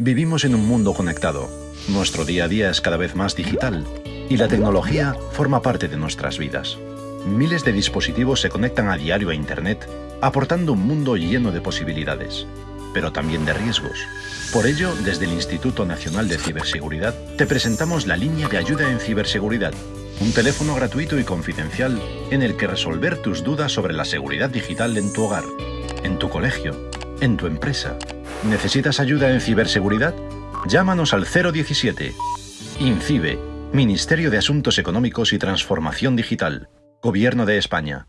Vivimos en un mundo conectado. Nuestro día a día es cada vez más digital y la tecnología forma parte de nuestras vidas. Miles de dispositivos se conectan a diario a Internet, aportando un mundo lleno de posibilidades, pero también de riesgos. Por ello, desde el Instituto Nacional de Ciberseguridad, te presentamos la línea de ayuda en ciberseguridad, un teléfono gratuito y confidencial en el que resolver tus dudas sobre la seguridad digital en tu hogar, en tu colegio, en tu empresa ¿Necesitas ayuda en ciberseguridad? Llámanos al 017. INCIBE, Ministerio de Asuntos Económicos y Transformación Digital, Gobierno de España.